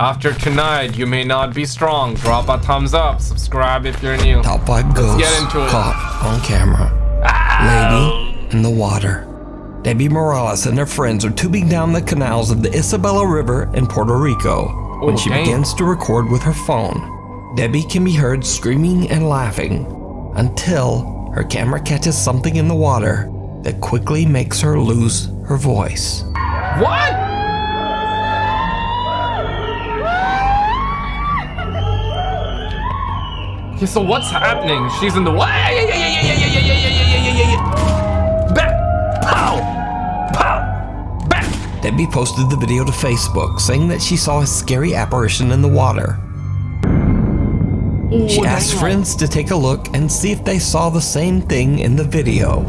After tonight, you may not be strong. Drop a thumbs up. Subscribe if you're new. Top 5 ghosts get into it. caught on camera. Lady in the water. Debbie Morales and her friends are tubing down the canals of the Isabella River in Puerto Rico when Oh, she damn. begins to record with her phone. Debbie can be heard screaming and laughing until her camera catches something in the water that quickly makes her lose her voice. What? Okay, so what's happening? She's in the way. Back! Pow! Pow! Back! Debbie posted the video to Facebook saying that she saw a scary apparition in the water. She asked friends to take a look and see if they saw the same thing in the video.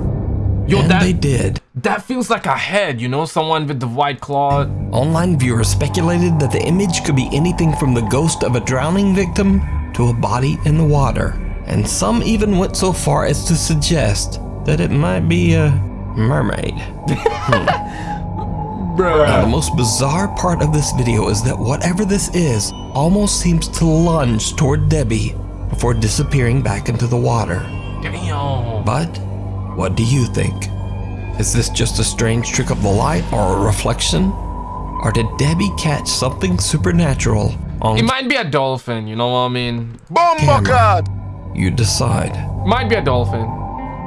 Yo, and that, they did. That feels like a head, you know, someone with the white claw. Online viewers speculated that the image could be anything from the ghost of a drowning victim to a body in the water. And some even went so far as to suggest that it might be a mermaid. Now, the most bizarre part of this video is that whatever this is almost seems to lunge toward Debbie before disappearing back into the water. Damn. But what do you think? Is this just a strange trick of the light or a reflection? Or did Debbie catch something supernatural It might be a dolphin, you know what I mean? camera? You decide. Might be a dolphin.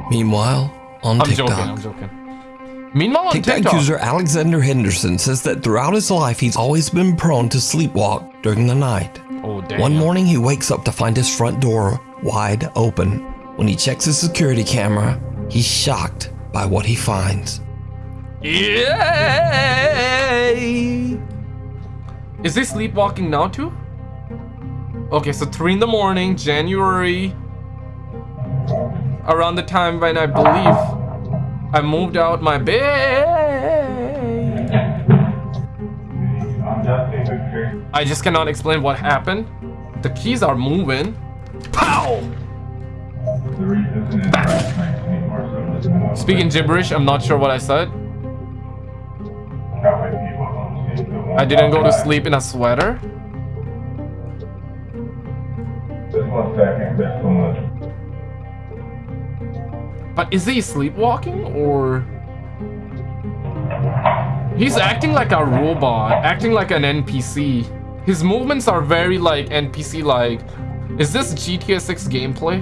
Meanwhile, on I'm TikTok. joking, I'm joking. Meanwhile, on TikTok, TikTok, user Alexander Henderson says that throughout his life he's always been prone to sleepwalk during the night. oh damn. One morning he wakes up to find his front door wide open. When he checks his security camera, he's shocked by what he finds. Yay! Is he sleepwalking now too? Okay, so three in the morning, January, around the time when I believe I moved out my bed. I just cannot explain what happened. The keys are moving. Pow! Speaking gibberish, I'm not sure what I said. I didn't go to sleep in a sweater. But is he sleepwalking or? He's acting like a robot, acting like an NPC. His movements are very like NPC like. Is this GTA 6 gameplay?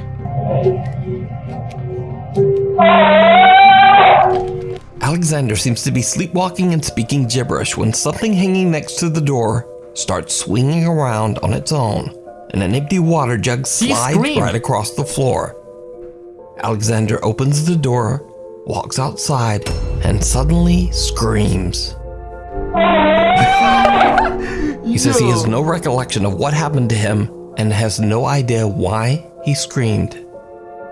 Alexander seems to be sleepwalking and speaking gibberish when something hanging next to the door starts swinging around on its own, and an empty water jug slides right across the floor. Alexander opens the door, walks outside, and suddenly screams. he says he has no recollection of what happened to him and has no idea why he screamed.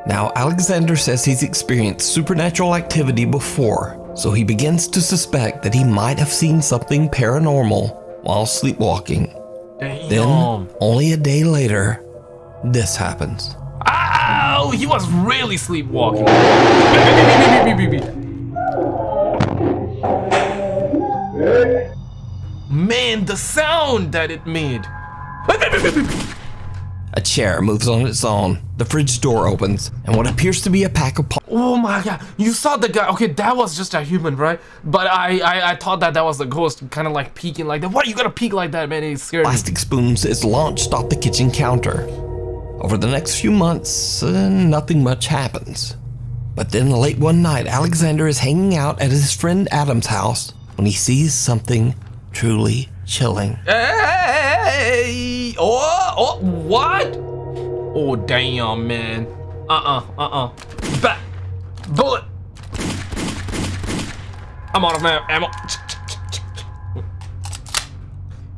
Now, Alexander says he's experienced supernatural activity before, so he begins to suspect that he might have seen something paranormal while sleepwalking. Then, only a day later, this happens. Ow! He was really sleepwalking. Man, the sound that it made. A chair moves on its own, the fridge door opens, and what appears to be a pack of Oh my god, you saw the guy. Okay, that was just a human, right? But I I, I thought that that was the ghost, kind of like peeking like that. What are you gonna peek like that, man? It scared me. plastic spoons is launched off the kitchen counter. Over the next few months, uh, nothing much happens. But then late one night, Alexander is hanging out at his friend Adam's house when he sees something truly chilling. Hey! Oh, oh, what? Oh, damn, man. Uh-uh, uh-uh. Back. Bullet. I'm out of ammo.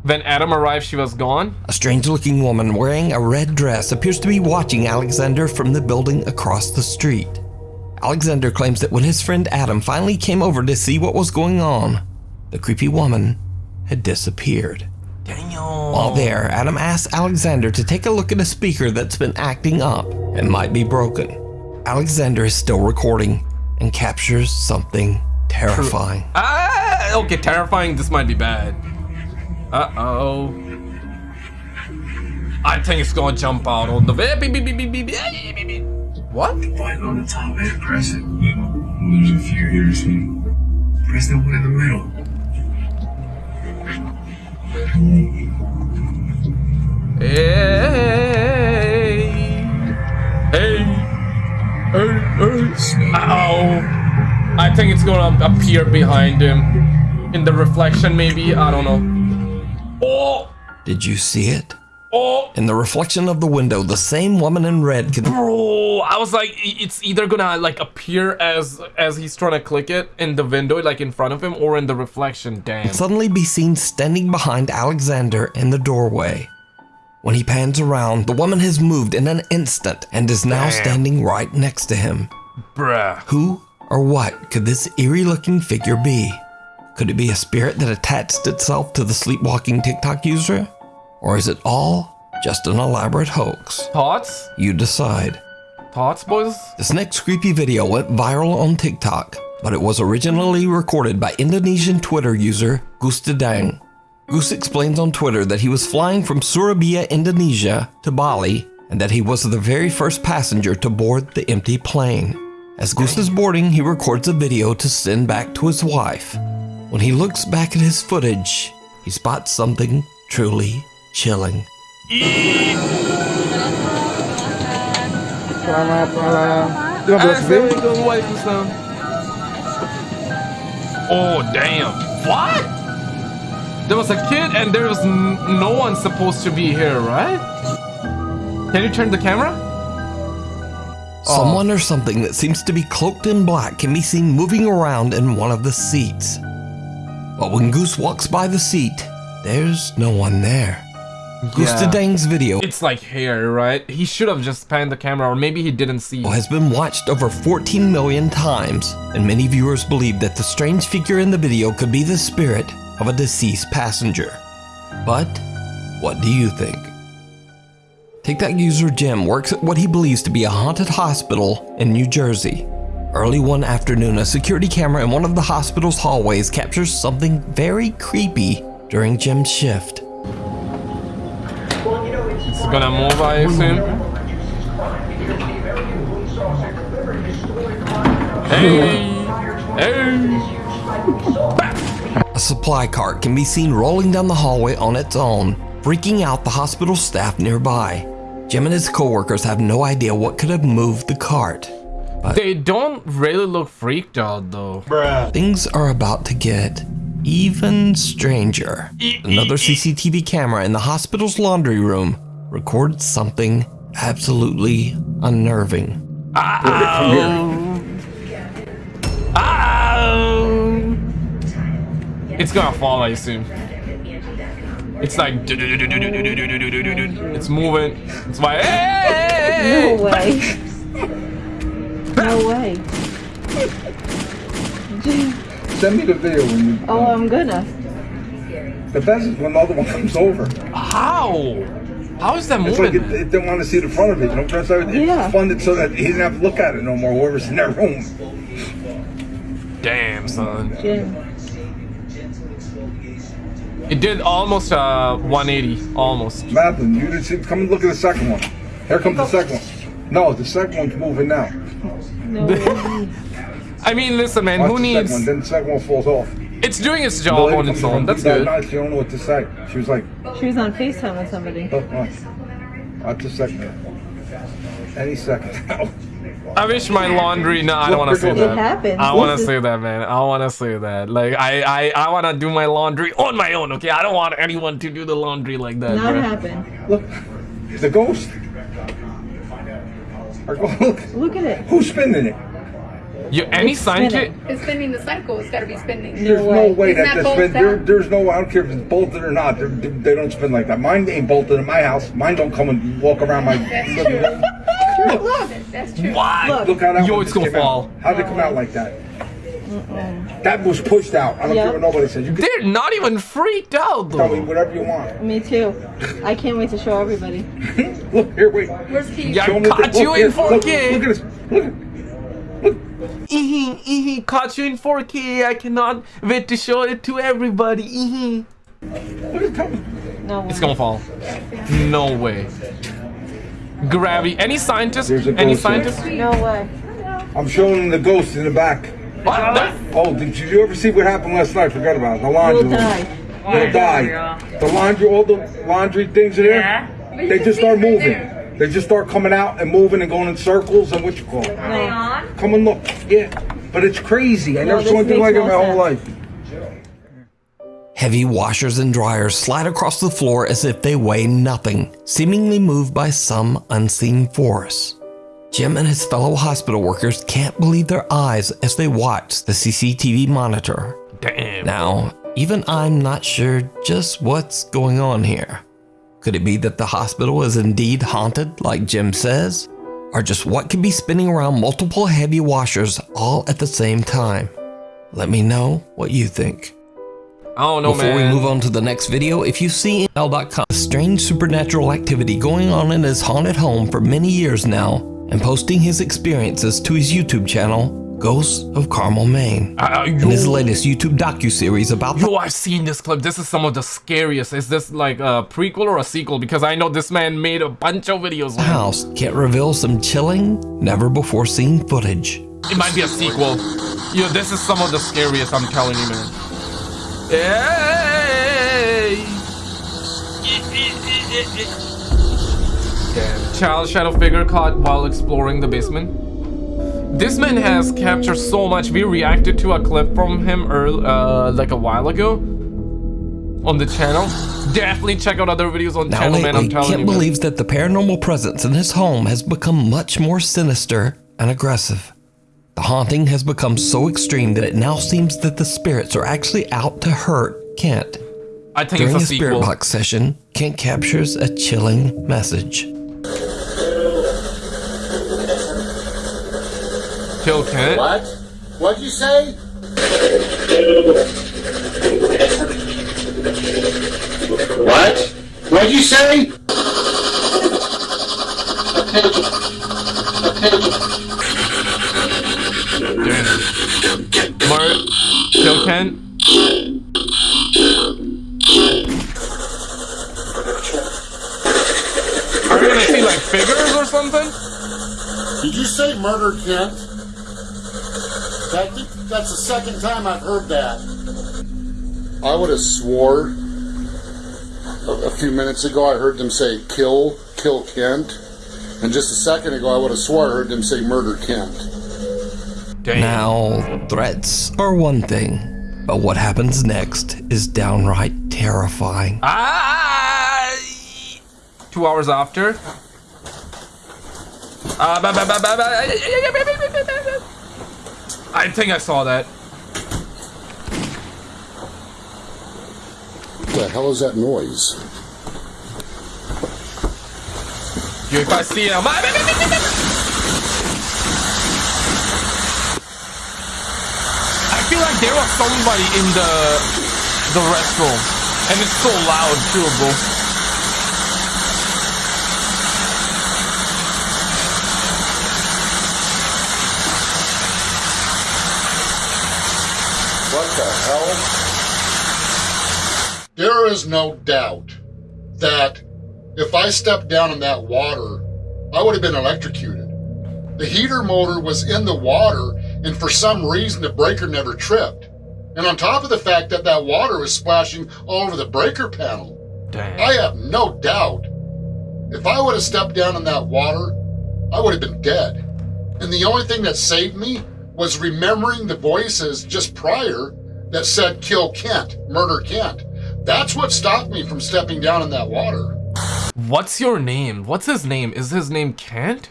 When Adam arrived, she was gone. A strange looking woman wearing a red dress appears to be watching Alexander from the building across the street. Alexander claims that when his friend Adam finally came over to see what was going on, the creepy woman had disappeared. While there, Adam asks Alexander to take a look at a speaker that's been acting up and might be broken. Alexander is still recording and captures something terrifying. Ah, okay, terrifying. This might be bad. Uh oh. I think it's gonna jump out on the web. What? Fighting on the top and press it. Lose a few years press the one in the middle. Hey, hey, hey, hey. Ow. I think it's gonna appear behind him. In the reflection, maybe? I don't know. Oh! Did you see it? Oh! In the reflection of the window, the same woman in red could. Bro, I was like, it's either gonna like appear as as he's trying to click it in the window, like in front of him, or in the reflection. Damn. suddenly be seen standing behind Alexander in the doorway. When he pans around, the woman has moved in an instant and is now Damn. standing right next to him. Bruh. Who or what could this eerie looking figure be? Could it be a spirit that attached itself to the sleepwalking TikTok user? Or is it all just an elaborate hoax? Thoughts? You decide. Thoughts, boys? This next creepy video went viral on TikTok, but it was originally recorded by Indonesian Twitter user Gustadang. Goose explains on Twitter that he was flying from Surabaya, Indonesia to Bali, and that he was the very first passenger to board the empty plane. As Goose is boarding, he records a video to send back to his wife. When he looks back at his footage, he spots something truly chilling. Selamat malam. 15 B. Assalamualaikum Oh, damn. What? There was a kid and there was no one supposed to be here, right? Can you turn the camera? Someone or something that seems to be cloaked in black can be seen moving around in one of the seats. But when Goose walks by the seat, there's no one there. Goose Yeah. Dang's video It's like here, right? He should have just panned the camera, or maybe he didn't see. has been watched over 14 million times, and many viewers believe that the strange figure in the video could be the spirit of a deceased passenger. But what do you think? TikTok user Jim works at what he believes to be a haunted hospital in New Jersey. Early one afternoon, a security camera in one of the hospital's hallways captures something very creepy during Jim's shift. It's gonna move, I assume. Hey! Hey! A supply cart can be seen rolling down the hallway on its own, freaking out the hospital staff nearby. Jim and his coworkers have no idea what could have moved the cart. They don't really look freaked out though. Bruh. Things are about to get even stranger. Another CCTV camera in the hospital's laundry room records something absolutely unnerving. Ow! Ow! It's gonna fall, I assume. It's like it's moving. It's like hey! No way. No way. Send me the video when you. Oh, I'm gonna. The best is when the other one comes over. How? How is that It's like moving? it, it didn't want to see the front of it. You know, that's how it, Yeah. it's funded so that he didn't have to look at it no more. Whoever's in that room. Damn, son. Jim. It did almost uh 180, almost. Madeline, you didn't see. Come and look at the second one. Here comes the second one. No, the second one's moving now. No. I mean, listen, man. Watch Who the needs? second one. Then the second one falls off. It's doing its job lady on its own. That's good. night, She don't know what to say. She was like, She was on FaceTime with somebody. oh, oh. Watch the second. Any second. I wish my laundry. No, I don't want to say It that. happens. I want to is- say that, man. I want to say that. Like, I, I, I want to do my laundry on my own. Okay, I don't want anyone to do the laundry like that. Not bruh. happen. Look, the ghost. Or go- Look, Look at it. who's spinning it? You any sign spinning. kit? It's spinning the cycle. It's got to be spinning. There's way. no way Isn't that that that's bolted spin. There, there's no. Way I don't care if it's bolted or not. They're, they don't spin like that. Mine ain't bolted in my house. Mine don't come and walk around my. That's living true. room. Look, that's true. Why? Look. Look how that Yo, it's gonna came fall. Out. How'd it come out like that? That was pushed out. I don't Yeah. care what nobody says. You can They're not even freaked out tell me though. whatever you want. Me too. I can't wait to show everybody. Look here, wait. Where's Keith? Yeah, Show 'em the- caught you here, in look, 4K. Look at this. Look. at- Eehee, eehee, caught you in 4K. I cannot wait to show it to everybody. Eehee. Look at Tom. No It's gonna fall. No way. Gravity. Any scientist? There's a Any ghost there. scientist? No way. I'm showing the ghost in the back. What? the- Oh, did you ever see what happened last night? Forgot about it. The laundry. You'll die. You'll die. The laundry, all the laundry things are there. They just start moving. They just start coming out and moving and going in circles and what you call it. No. Come and look. Yeah. But it's crazy. I No, never saw anything like it in no my whole life. Heavy washers and dryers slide across the floor as if they weigh nothing, seemingly moved by some unseen force. Jim and his fellow hospital workers can't believe their eyes as they watch the CCTV monitor. Damn. Now, even I'm not sure just what's going on here. Could it be that the hospital is indeed haunted, like Jim says? Or just what could be spinning around multiple heavy washers all at the same time? Let me know what you think. I don't know, Before man. we move on to the next video, if you see L.com a strange supernatural activity going on in his haunted home for many years now, and posting his experiences to his YouTube channel, Ghosts of Carmel, Maine, Uh, and his latest YouTube docu-series about yo, I've seen this clip. This is some of the scariest. Is this like a prequel or a sequel? Because I know this man made a bunch of videos. house can't reveal some chilling, never before seen footage. It might be a sequel. Yo, this is some of the scariest, I'm telling you, man. Hey! Damn. Child shadow figure caught while exploring the basement. This man has captured so much. We reacted to a clip from him earl uh, like a while ago on the channel. Definitely check out other videos on the channel, man. I'm lately, telling Kent you. man. believes that the paranormal presence in his home has become much more sinister and aggressive. The haunting has become so extreme that it now seems that the spirits are actually out to hurt Kent. I think During a a spirit box session, Kent captures a chilling message. What? What'd you say? What? What'd you say? Mar Kill Kent. Are we gonna see like figures or something? Did you say murder Kent? That, that's the second time I've heard that. I would have swore a, a few minutes ago I heard them say kill, kill Kent. And just a second ago I would have swore I heard them say murder Kent. Damn. Now, threats are one thing, but what happens next is downright terrifying. Ah! Two hours after. Ah, I think I saw that. What the hell is that noise? If I see him, I feel like there was somebody in the the restroom, and it's so loud too, bro. What the hell? There is no doubt that if I stepped down in that water, I would have been electrocuted. The heater motor was in the water, and for some reason, the breaker never tripped. And on top of the fact that that water was splashing all over the breaker panel, Damn. I have no doubt if I would have stepped down in that water, I would have been dead. And the only thing that saved me was remembering the voices just prior that said kill Kent, murder Kent. That's what stopped me from stepping down in that water. What's your name? What's his name? Is his name Kent?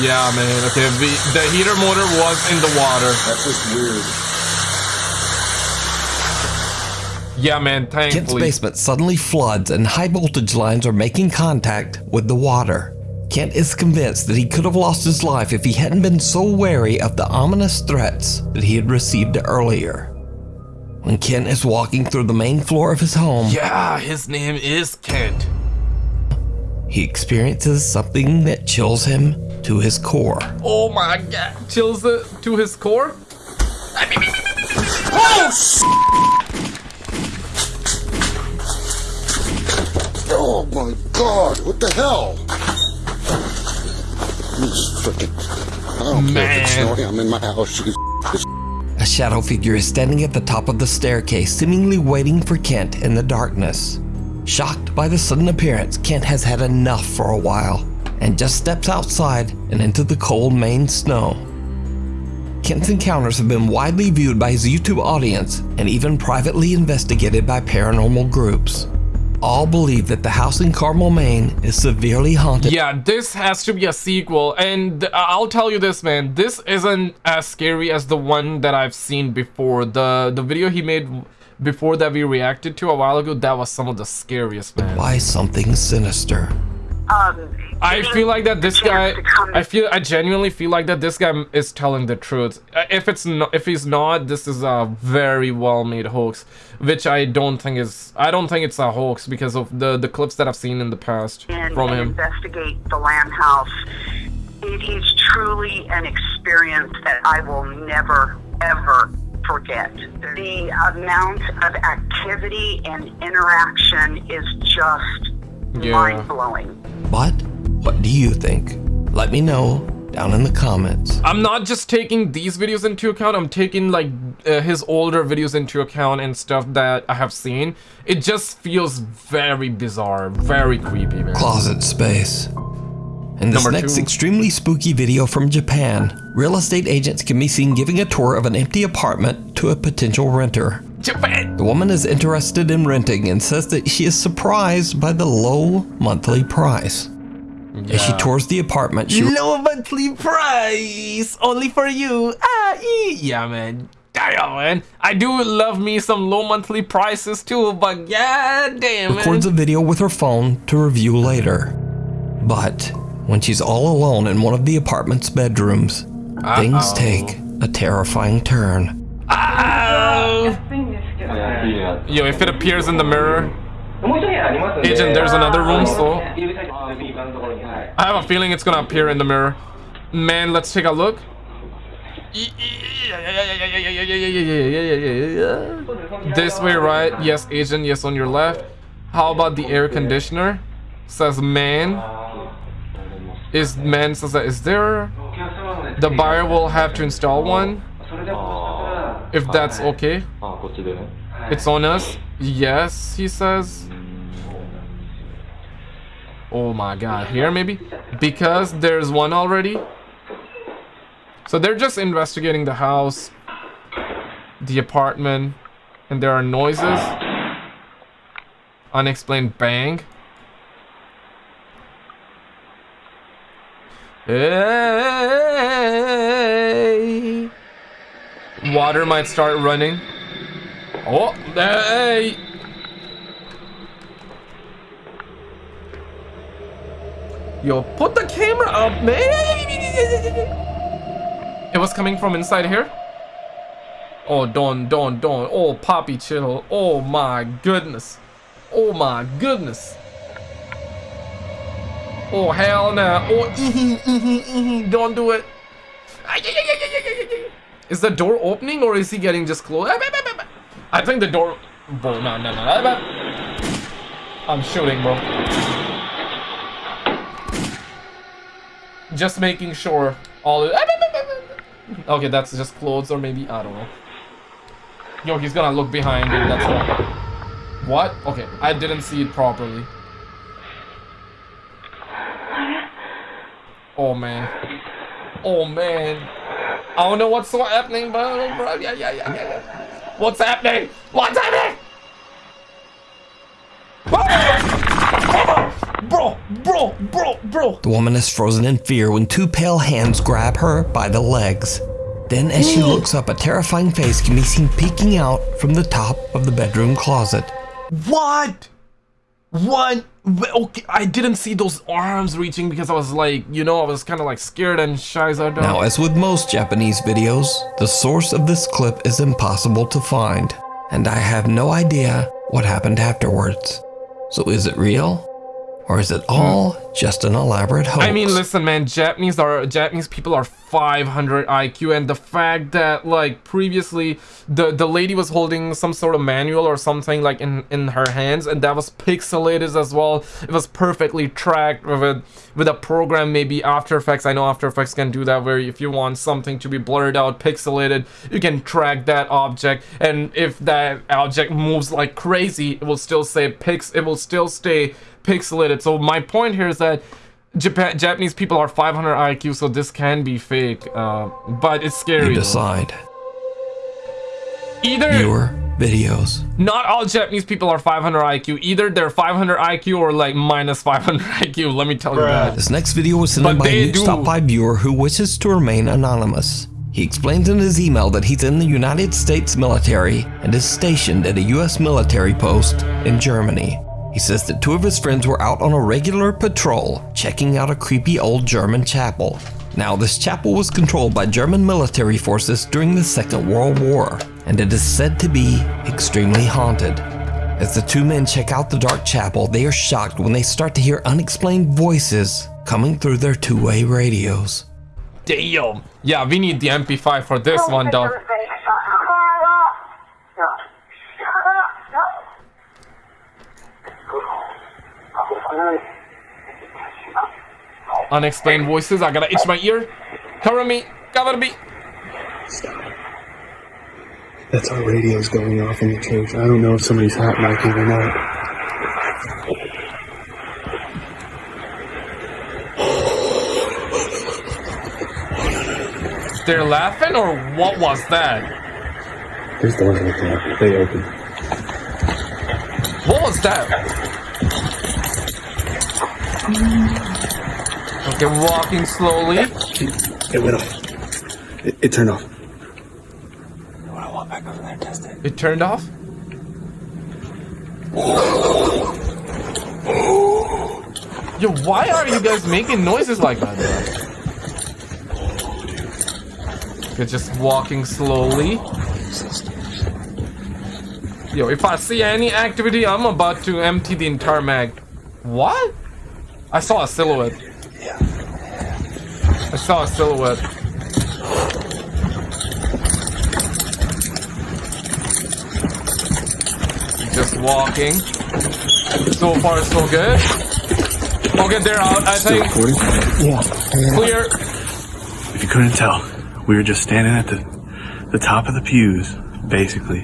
Yeah, man. Okay, the, the heater motor was in the water. That's just weird. Yeah, man. thankfully. Kent's Thankfully. basement suddenly floods and high voltage lines are making contact with the water. Kent is convinced that he could have lost his life if he hadn't been so wary of the ominous threats that he had received earlier. When Kent is walking through the main floor of his home, Yeah, his name is Kent. he experiences something that chills him to his core. Oh my god. Chills it to his core? Oh, s- Oh my god, what the hell? This freaking. I don't care if it's Man. snowing, I'm in my house. A shadow figure is standing at the top of the staircase, seemingly waiting for Kent in the darkness. Shocked by the sudden appearance, Kent has had enough for a while and just steps outside and into the cold Maine snow. Kent's encounters have been widely viewed by his YouTube audience and even privately investigated by paranormal groups. All believe that the house in Carmel, Maine is severely haunted Yeah, this has to be a sequel, and uh, I'll tell you this, man. This isn't as scary as the one that I've seen before. The the video he made before that we reacted to a while ago, that was some of the scariest, man. by something sinister. I feel like that this guy. I feel. I genuinely feel like that this guy is telling the truth. Uh, If it's not, if he's not, this is a very well made hoax, which I don't think is. I don't think it's a hoax because of the the clips that I've seen in the past and, from and him. investigate the Lamb House. It is truly an experience that I will never, ever forget. The amount of activity and interaction is just Yeah. mind blowing. But what do you think? Let me know down in the comments. I'm not just taking these videos into account. I'm taking like uh, his older videos into account and stuff that I have seen. It just feels very bizarre, very creepy, man. Closet space. In this Number next two. extremely spooky video from Japan, real estate agents can be seen giving a tour of an empty apartment to a potential renter. Japan. The woman is interested in renting and says that she is surprised by the low monthly price. As she tours the apartment, she Low monthly price, only for you. Ah, ee. yeah, man. Damn, man. I do love me some low monthly prices too, but yeah, damn, man. records a video with her phone to review later. But when she's all alone in one of the apartment's bedrooms, things take a terrifying turn. Ow. Yo, if it appears in the mirror, Agent, there's another room, so I have a feeling it's gonna appear in the mirror. Man, let's take a look. This way, right? Yes, agent. Yes, on your left. How about the air conditioner? Says man. Is man says that is there? The buyer will have to install one. If that's okay. It's on us. Yes, he says. Oh my god, here maybe? Because there's one already. So they're just investigating the house, the apartment, and there are noises. Unexplained bang. Hey. Water might start running. Oh, hey! Yo, put the camera up, man! It was coming from inside here? Oh, don't, don't, don't. Oh, Poppy, chill. Oh my goodness. Oh my goodness. Oh, hell no. Oh, ee ee ee don't do it. Is the door opening or is he getting just closed? I think the door. Bro, no, no, no. I'm shooting, bro. Just making sure all. Okay, that's just clothes or maybe I don't know. Yo, he's gonna look behind it. That's all. What? Okay, I didn't see it properly. Oh man. Oh man. I don't know what's happening, bro. bro. Yeah, yeah, yeah, yeah. What's happening? What's happening? Bro, bro, bro, bro. The woman is frozen in fear when two pale hands grab her by the legs. Then, as she mm. looks up, a terrifying face can be seen peeking out from the top of the bedroom closet. What? What? Okay, I didn't see those arms reaching because I was like, you know, I was kind of like scared and shy. So Now, as with most Japanese videos, the source of this clip is impossible to find, and I have no idea what happened afterwards. So, is it real? Or is it all just an elaborate hoax? I mean, listen, man. Japanese are Japanese people are 500 IQ, and the fact that like previously the the lady was holding some sort of manual or something like in in her hands, and that was pixelated as well. It was perfectly tracked with with a program, maybe After Effects. I know After Effects can do that, where if you want something to be blurred out, pixelated, you can track that object, and if that object moves like crazy, it will still say pix. It will still stay pixelated. So my point here is that Japan Japanese people are 500 IQ, so this can be fake. Uh, but it's scary. You decide. Either Viewer videos. not all Japanese people are 500 IQ. Either they're 500 IQ or like minus 500 IQ. Let me tell you that. This next video was sent But in by they a Nuke do. Stop 5 viewer who wishes to remain anonymous. He explains in his email that he's in the United States military and is stationed at a US military post in Germany. He says that two of his friends were out on a regular patrol, checking out a creepy old German chapel. Now, this chapel was controlled by German military forces during the Second World War, and it is said to be extremely haunted. As the two men check out the dark chapel, they are shocked when they start to hear unexplained voices coming through their two-way radios. Damn. Yeah, we need the MP5 for this oh, one, dog. Unexplained voices. I gotta itch my ear. Cover me. Cover me. That's our radios going off in the church. I don't know if somebody's hot micing or not. They're laughing, or what was that? There's doors like that. They open. What was that? Mm. Okay, walking slowly. It went off. It, it turned off. I want to walk back over there and test it. It turned off. Yo, why are you guys making noises like that? You're just walking slowly. Yo, if I see any activity, I'm about to empty the entire mag. What? I saw a silhouette. I saw a silhouette. Just walking. So far, so good. Okay, they're out. I Still think recording? Yeah. clear. If you couldn't tell, we were just standing at the the top of the pews, basically,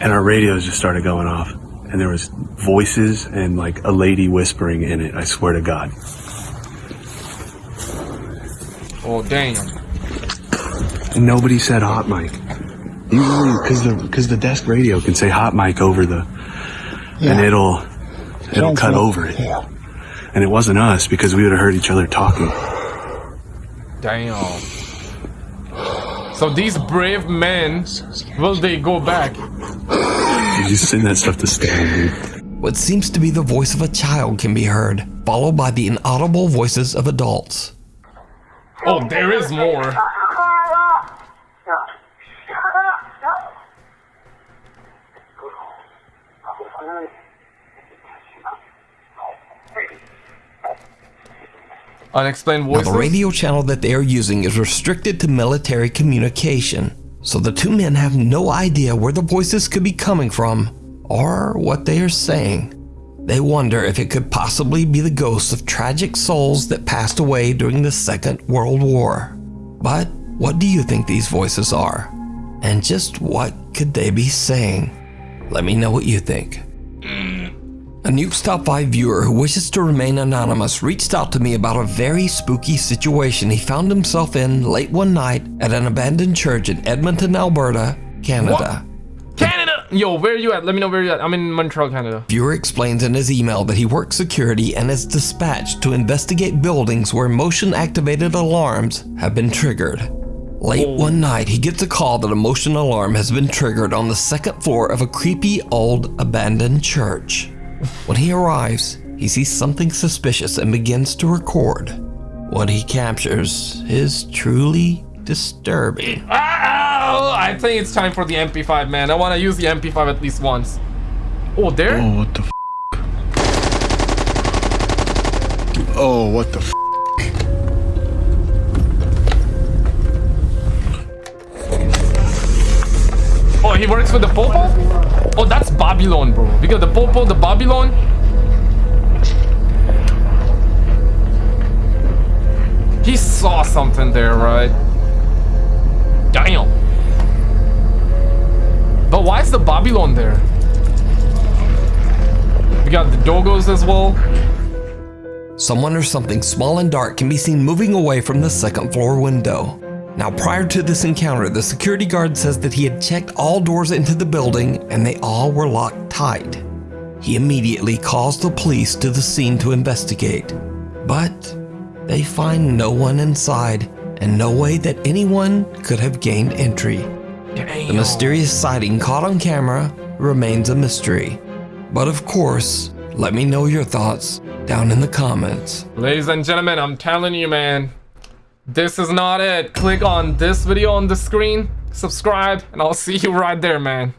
and our radios just started going off, and there was voices and like a lady whispering in it. I swear to God. Oh damn. And nobody said hot mic. Usually, because the because the desk radio can say hot mic over the, and it'll it'll cut over it. And it wasn't us because we would have heard each other talking. Damn. So these brave men, will they go back? You just send that stuff to Stan, dude. What seems to be the voice of a child can be heard, followed by the inaudible voices of adults. Oh, there is more. Unexplained voices. Now, the radio channel that they are using is restricted to military communication, so the two men have no idea where the voices could be coming from or what they are saying. They wonder if it could possibly be the ghosts of tragic souls that passed away during the Second World War. But what do you think these voices are? And just what could they be saying? Let me know what you think. A Nuke's Top 5 viewer who wishes to remain anonymous reached out to me about a very spooky situation he found himself in late one night at an abandoned church in Edmonton, Alberta, Canada. Canada! Yo, where are you at? Let me know where you're at. I'm in Montreal, Canada. Viewer explains in his email that he works security and is dispatched to investigate buildings where motion activated alarms have been triggered. Late one night, he gets a call that a motion alarm has been triggered on the second floor of a creepy old abandoned church. When he arrives, he sees something suspicious and begins to record. What he captures is truly disturbing. Ah, I think it's time for the MP5, man. I want to use the MP5 at least once. Oh, there? Oh, what the f? Oh, what the f? Oh, he works for the Popo? Oh, that's Babylon, bro. Because the Popo, the Babylon. He saw something there, right? Babylon there? We got the Dogos as well. Someone or something small and dark can be seen moving away from the second floor window. Now, prior to this encounter, the security guard says that he had checked all doors into the building and they all were locked tight. He immediately calls the police to the scene to investigate, but they find no one inside and no way that anyone could have gained entry. The mysterious sighting caught on camera remains a mystery. But of course, let me know your thoughts down in the comments. Ladies and gentlemen, I'm telling you, man. This is not it. Click on this video on the screen, subscribe, and I'll see you right there, man.